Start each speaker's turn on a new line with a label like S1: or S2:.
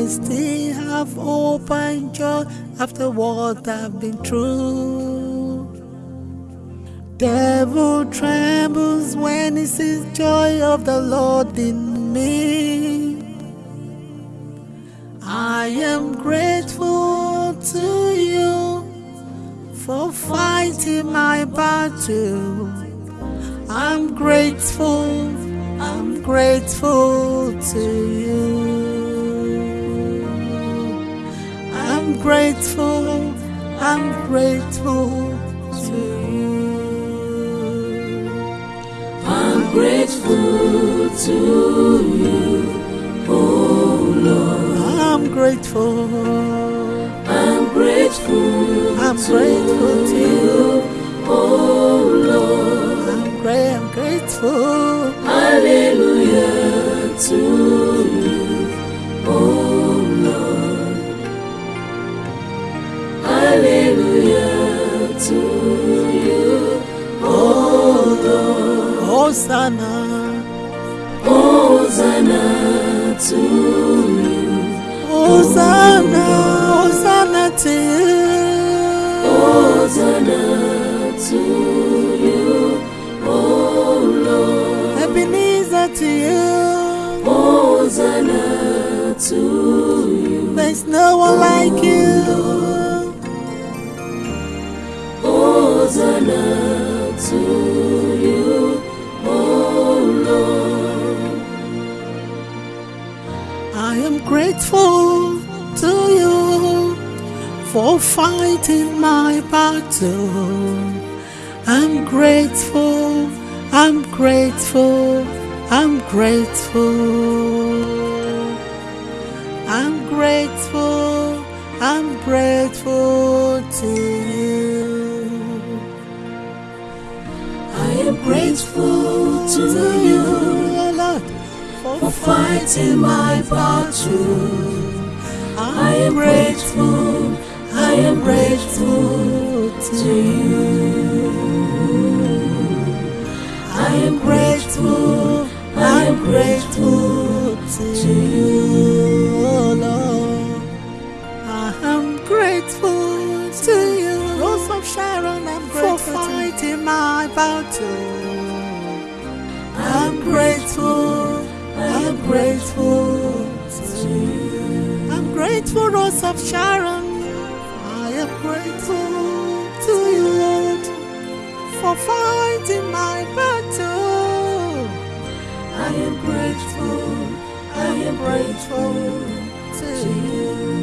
S1: I still have hope and joy after what I've been through. Devil trembles when he sees joy of the Lord in me. I am grateful to you for fighting my battle. I'm grateful, I'm grateful to you. Grateful, I'm grateful to you.
S2: I'm grateful to you, oh Lord.
S1: I'm grateful,
S2: I'm grateful
S1: I'm grateful to you.
S2: oh Lord.
S1: I'm great, I'm grateful.
S2: Hallelujah to
S1: Hosanna,
S2: Hosanna to you,
S1: Hosanna, Hosanna to you.
S2: Hosanna to you, oh Lord.
S1: Ebenezer to you.
S2: Hosanna to you,
S1: There's no one like you. Grateful to you for fighting my battle. I'm grateful, I'm grateful, I'm grateful. I'm grateful, I'm grateful to you.
S2: I am grateful to you for fighting my battle. I am grateful, I am grateful to you. I am grateful, I am grateful
S1: to you, oh Lord. I am grateful to you, Rose of Sharon. I'm grateful for fighting my battle. I'm grateful, grateful to you. I'm grateful, Rose of Sharon. I am grateful to you, Lord, for fighting my battle.
S2: I am grateful, I am grateful
S1: to you.